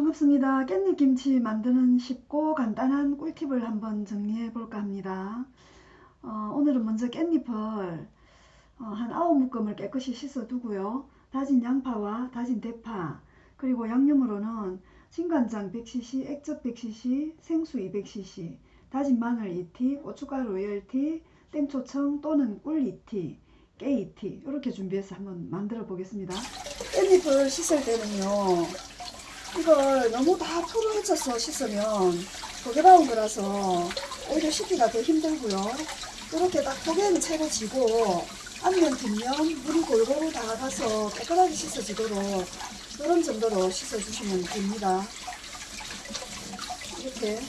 반갑습니다. 깻잎 김치 만드는 쉽고 간단한 꿀팁을 한번 정리해 볼까 합니다. 어, 오늘은 먼저 깻잎을 어, 한 9묶음을 깨끗이 씻어 두고요. 다진 양파와 다진 대파 그리고 양념으로는 진간장 100cc, 액젓 100cc, 생수 200cc, 다진 마늘 2티, 고춧가루 10티, 땡초청 또는 꿀 2티, 깨 2티 이렇게 준비해서 한번 만들어 보겠습니다. 깻잎을 씻을 때는요. 이걸 너무 다 풀을 헤쳐서 씻으면 조개바운 거라서 오히려 씻기가 더 힘들고요. 이렇게 딱 조개는 채로 지고 앞면 뒷면 물이 골고루 다 가서 깨끗하게 씻어지도록 이런 정도로 씻어주시면 됩니다. 이렇게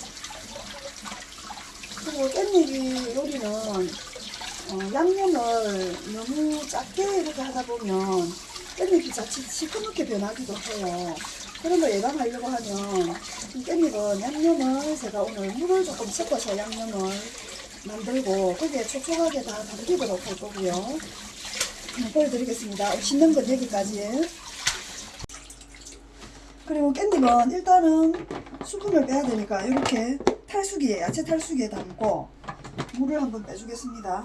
그리고 깻잎이 요리는 어, 양념을 너무 작게 이렇게 하다 보면 깻잎이 자칫 시커멓게 변하기도 해요. 그런 거 예방하려고 하면 이 깻잎은 양념을 제가 오늘 물을 조금 섞어서 양념을 만들고 거기에 촉촉하게 다 담기도록 할 거고요. 네, 보여드리겠습니다. 씻는 건 여기까지. 그리고 깻잎은 일단은 수분을 빼야 되니까 이렇게 탈수기에 야채 탈수기에 담고 물을 한번 빼주겠습니다.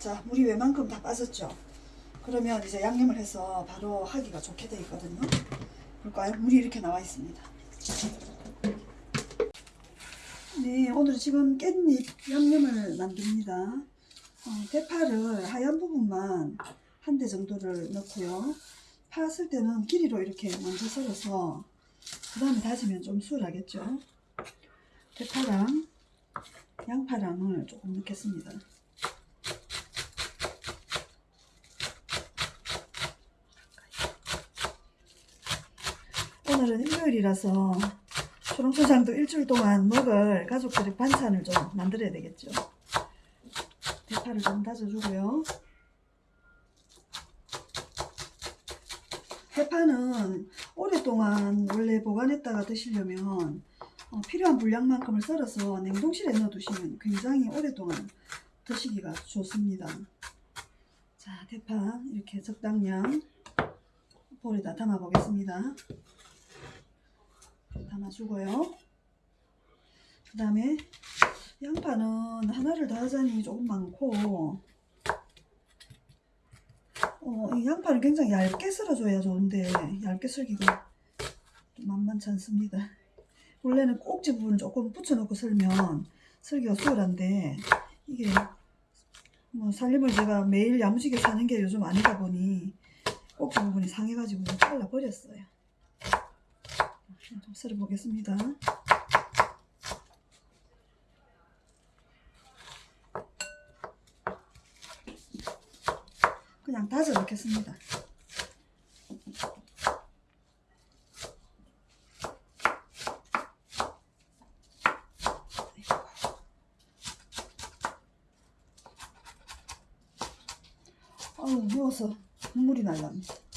자, 물이 웬만큼 다 빠졌죠? 그러면 이제 양념을 해서 바로 하기가 좋게 되어 있거든요. 볼까요? 물이 이렇게 나와 있습니다. 네, 오늘 지금 깻잎 양념을 만듭니다. 어, 대파를 하얀 부분만 한 대 정도를 넣고요. 파쓸 때는 길이로 이렇게 먼저 썰어서 그 다음에 다지면 좀 수월하겠죠. 대파랑 양파랑을 조금 넣겠습니다. 오늘은 일요일이라서 초롱초장도 일주일 동안 먹을 가족들의 반찬을 좀 만들어야 되겠죠. 대파를 좀 다져주고요. 대파는 오랫동안 원래 보관했다가 드시려면 어, 필요한 분량만큼을 썰어서 냉동실에 넣어두시면 굉장히 오랫동안 드시기가 좋습니다. 자, 대파 이렇게 적당량 볼에다 담아 보겠습니다. 담아주고요. 그 다음에 양파는 하나를 더 하자니 조금 많고 어, 이 양파는 굉장히 얇게 썰어줘야 좋은데 얇게 썰기가 좀 만만치 않습니다. 원래는 꼭지 부분을 조금 붙여놓고 썰면 썰기가 수월한데 이게 뭐 살림을 제가 매일 야무지게 사는 게 요즘 아니다 보니 꼭지 부분이 상해가지고 잘라버렸어요. 좀 썰어 보겠습니다. 그냥 다져 넣겠습니다. 아우 누워서 눈물이 날랍니다.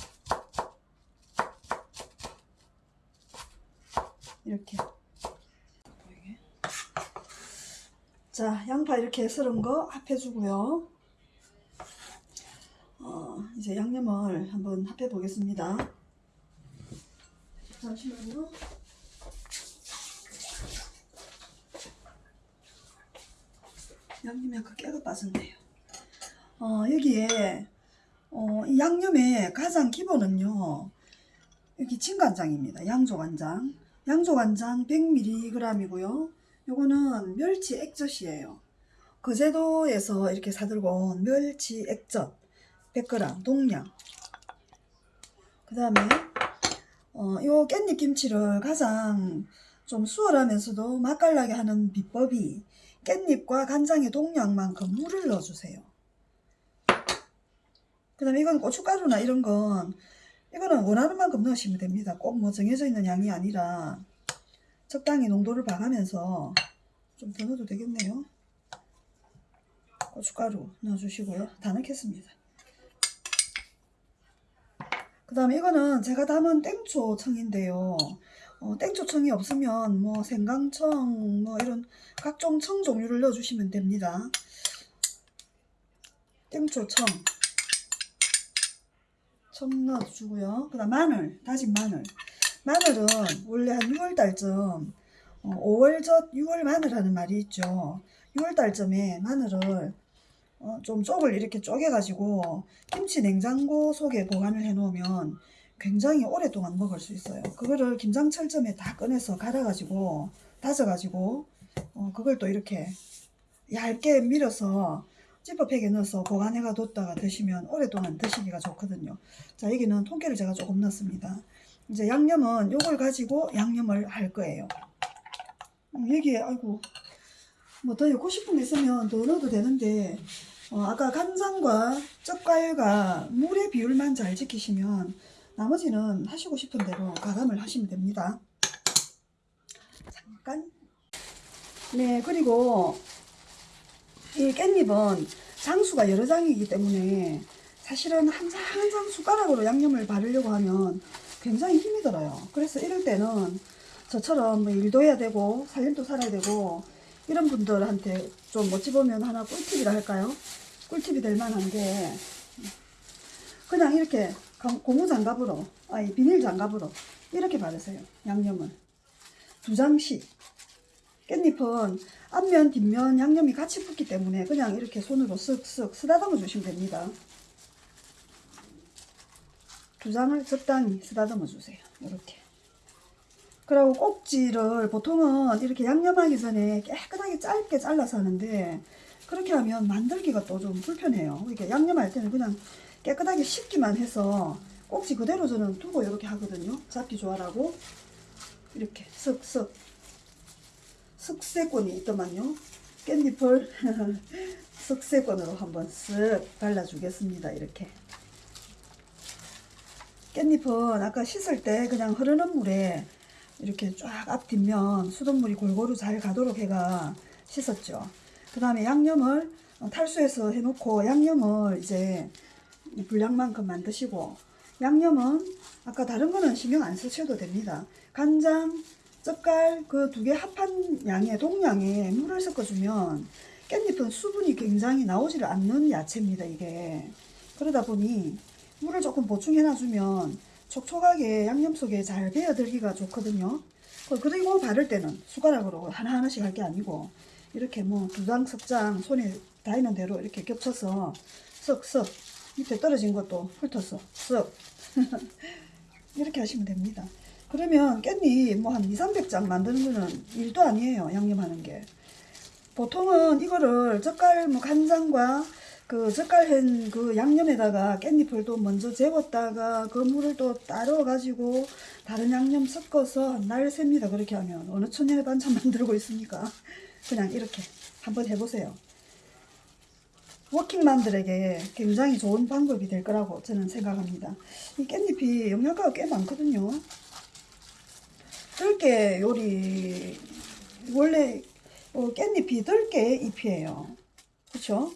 이렇게. 자 양파 이렇게 썰은 거 합해주고요. 어, 이제 양념을 한번 합해 보겠습니다. 잠시만요 양념이 아까 깨가 빠졌네요. 어, 여기에 어, 이 양념의 가장 기본은요 여기 진간장입니다. 양조간장 양조 간장 100mg이고요. 요거는 멸치 액젓이에요. 거제도에서 이렇게 사들고 온 멸치 액젓 100g 동량 그 다음에 어, 요 깻잎 김치를 가장 좀 수월하면서도 맛깔나게 하는 비법이 깻잎과 간장의 동량만큼 물을 넣어주세요. 그 다음에 이건 고춧가루나 이런 건 이거는 원하는 만큼 넣으시면 됩니다. 꼭 뭐 정해져 있는 양이 아니라 적당히 농도를 봐가면서 좀 더 넣어도 되겠네요. 고춧가루 넣어주시고요. 다 넣겠습니다. 그 다음에 이거는 제가 담은 땡초청인데요. 어, 땡초청이 없으면 뭐 생강청 뭐 이런 각종 청 종류를 넣어주시면 됩니다. 땡초청 청 넣어주고요. 그 다음 마늘 다진 마늘 마늘은 원래 한 6월달쯤 어, 5월젓 6월 마늘하는 말이 있죠. 6월달쯤에 마늘을 어, 좀 쪽을 이렇게 쪼개 가지고 김치 냉장고 속에 보관을 해 놓으면 굉장히 오랫동안 먹을 수 있어요. 그거를 김장철점에 다 꺼내서 갈아 가지고 다져 가지고 어, 그걸 또 이렇게 얇게 밀어서 지퍼팩에 넣어서 보관해가 뒀다가 드시면 오랫동안 드시기가 좋거든요. 자 여기는 통깨를 제가 조금 넣습니다. 이제 양념은 요걸 가지고 양념을 할 거예요. 음, 여기에 아이고 뭐 더 넣고 싶은 게 있으면 더 넣어도 되는데 어, 아까 간장과 젓갈과 물의 비율만 잘 지키시면 나머지는 하시고 싶은 대로 가감을 하시면 됩니다. 잠깐. 네, 그리고 이 깻잎은 장수가 여러 장이기 때문에 사실은 한 장 한 장 숟가락으로 양념을 바르려고 하면 굉장히 힘이 들어요. 그래서 이럴 때는 저처럼 뭐 일도 해야 되고 살림도 살아야 되고 이런 분들한테 좀 어찌 보면 하나 꿀팁이라 할까요? 꿀팁이 될 만한 게 그냥 이렇게 강- 고무 장갑으로 아니 비닐 장갑으로 이렇게 바르세요 양념을 두 장씩 깻잎은 앞면 뒷면 양념이 같이 붙기 때문에 그냥 이렇게 손으로 쓱쓱 쓰다듬어 주시면 됩니다. 두 장을 적당히 쓰다듬어 주세요. 이렇게. 그리고 꼭지를 보통은 이렇게 양념하기 전에 깨끗하게 짧게 잘라서 하는데 그렇게 하면 만들기가 또 좀 불편해요. 이렇게 양념할 때는 그냥 깨끗하게 씻기만 해서 꼭지 그대로 저는 두고 이렇게 하거든요. 잡기 좋아라고. 이렇게 쓱쓱 쓱세권이 있더만요. 깻잎을 쓱세권으로 한번 쓱 발라주겠습니다. 이렇게 깻잎은 아까 씻을 때 그냥 흐르는 물에 이렇게 쫙 앞 뒷면 수돗물이 골고루 잘 가도록 해가 씻었죠. 그 다음에 양념을 탈수해서 해놓고 양념을 이제 분량만큼 만드시고 양념은 아까 다른 거는 신경 안 쓰셔도 됩니다. 간장, 젓갈 그 두 개 합한 양의 동량에 물을 섞어주면 깻잎은 수분이 굉장히 나오지를 않는 야채입니다. 이게 그러다 보니 물을 조금 보충해 놔주면 촉촉하게 양념 속에 잘 배어들기가 좋거든요. 그- 그리고 바를 때는 숟가락으로 하나하나씩 할 게 아니고 이렇게 뭐 두 장, 석장 손에 닿는 대로 이렇게 겹쳐서 쓱쓱 밑에 떨어진 것도 훑어서 쓱 이렇게 하시면 됩니다. 그러면 깻잎 뭐 한 2, 300장 만드는 거는 일도 아니에요. 양념하는 게. 보통은 이거를 젓갈 뭐 간장과 그 젓갈한 그 양념에다가 깻잎을 또 먼저 재웠다가 그 물을 또 따로 가지고 다른 양념 섞어서 날 셉니다. 그렇게 하면 어느 천년의 반찬 만들고 있습니까? 그냥 이렇게 한번 해보세요. 워킹맘들에게 굉장히 좋은 방법이 될 거라고 저는 생각합니다. 이 깻잎이 영양가가 꽤 많거든요. 들깨 요리 원래 어, 깻잎이 들깨 잎이에요. 그렇죠?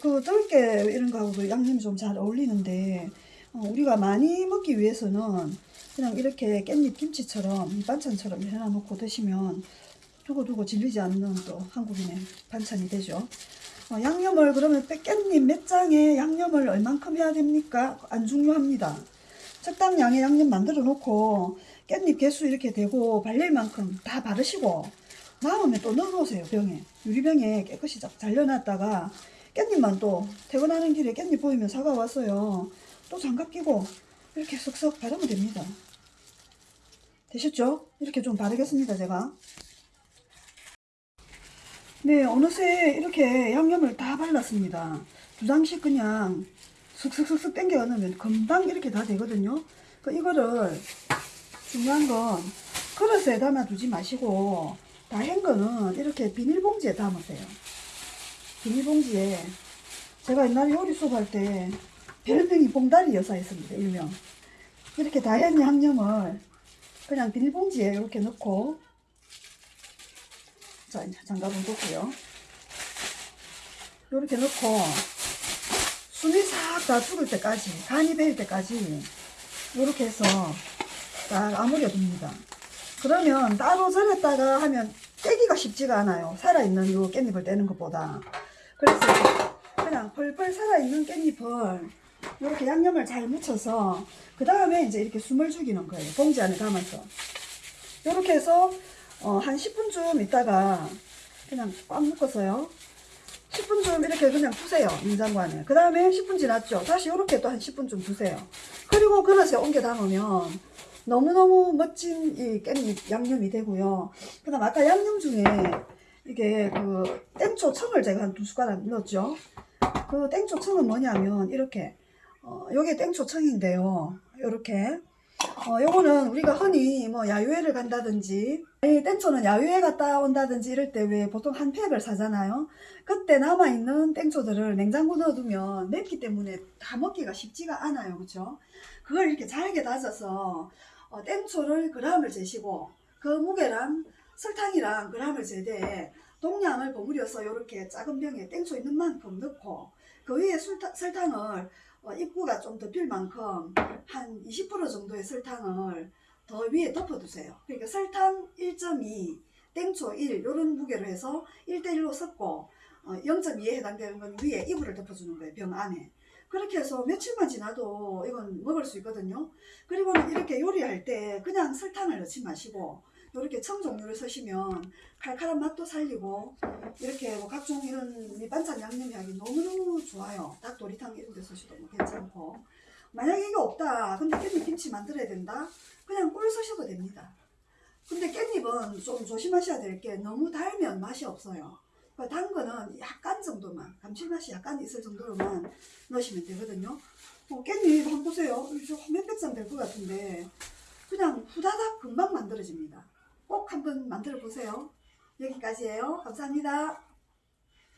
그 들깨 이런 거하고도 양념이 좀 잘 어울리는데 어, 우리가 많이 먹기 위해서는 그냥 이렇게 깻잎 김치처럼 밑반찬처럼 해놔놓고 드시면 두고두고 질리지 않는 또 한국인의 반찬이 되죠. 어, 양념을 그러면 깻잎 몇 장에 양념을 얼만큼 해야 됩니까? 안 중요합니다. 적당량의 양념 만들어 놓고 깻잎 개수 이렇게 되고 발릴 만큼 다 바르시고 남으면 또 넣어놓으세요 병에. 유리병에 깨끗이 잘 잘려놨다가 깻잎만 또 퇴근하는 길에 깻잎 보이면 사과 왔어요. 또 장갑 끼고 이렇게 쓱쓱 바르면 됩니다. 되셨죠? 이렇게 좀 바르겠습니다 제가. 네 어느새 이렇게 양념을 다 발랐습니다. 두 장씩 그냥 슥슥슥슥 당겨 넣으면 금방 이렇게 다 되거든요. 그 이거를 중요한 건 그릇에 담아두지 마시고 다 한 거는 이렇게 비닐봉지에 담으세요. 비닐봉지에 제가 옛날에 요리 수업 할 때 별명이 봉다리 여사였습니다. 일명. 이렇게 다 한 양념을 그냥 비닐봉지에 이렇게 넣고 자 이제 장갑은 뒀고요. 이렇게 넣고 숨이 싹 다 죽을 때까지 간이 배일 때까지 이렇게 해서 딱 아무려 둡니다. 그러면 따로 절였다가 하면 떼기가 쉽지가 않아요. 살아있는 요 깻잎을 떼는 것보다. 그래서 그냥 펄펄 살아있는 깻잎을 이렇게 양념을 잘 묻혀서 그 다음에 이제 이렇게 숨을 죽이는 거예요. 봉지 안에 담아서. 이렇게 해서 어, 한 10분쯤 있다가 그냥 꽉 묶어서요. 10분쯤 이렇게 그냥 두세요. 냉장고 안에. 그 다음에 10분 지났죠. 다시 이렇게 또 한 10분쯤 두세요. 그리고 그릇에 옮겨 담으면 너무너무 멋진 이 깻잎 양념이 되고요. 그 다음 아까 양념 중에 이게 그 땡초 청을 제가 한 두 숟가락 넣었죠. 그 땡초 청은 뭐냐면 이렇게 어, 요게 땡초 청인데요. 요렇게 어, 요거는 우리가 흔히 뭐 야유회를 간다든지 이 땡초는 야유회 갔다 온다든지 이럴 때 왜 보통 한 팩을 사잖아요. 그때 남아있는 땡초들을 냉장고 넣어두면 맵기 때문에 다 먹기가 쉽지가 않아요. 그쵸? 그걸 이렇게 잘게 다져서 어, 땡초를 그람을 재시고 그 무게랑 설탕이랑 그람을 재되 동량을 버무려서 이렇게 작은 병에 땡초 있는 만큼 넣고 그 위에 술타, 설탕을 어, 입구가 좀더빌 만큼 한 20% 정도의 설탕을 더 위에 덮어두세요. 그러니까 설탕 1.2, 땡초 1 이런 무게로 해서 1대1로 섞고 어, 0.2에 해당되는 건 위에 이불을 덮어주는 거예요. 병 안에. 그렇게 해서 며칠만 지나도 이건 먹을 수 있거든요. 그리고는 이렇게 요리할 때 그냥 설탕을 넣지 마시고 이렇게 청 종류를 쓰시면 칼칼한 맛도 살리고 이렇게 뭐 각종 이런 밑반찬 양념하기 너무너무 좋아요. 닭도리탕 이런 데 쓰셔도 뭐 괜찮고 만약에 이게 없다. 근데 깻잎 김치 만들어야 된다. 그냥 꿀 쓰셔도 됩니다. 근데 깻잎은 좀 조심하셔야 될 게 너무 달면 맛이 없어요. 그단 거는 약간 정도만 감칠맛이 약간 있을 정도로만 넣으시면 되거든요. 어, 깻잎 한번 보세요. 이거 몇백 장 될 것 같은데 그냥 후다닥 금방 만들어집니다. 꼭 한번 만들어 보세요. 여기까지예요. 감사합니다.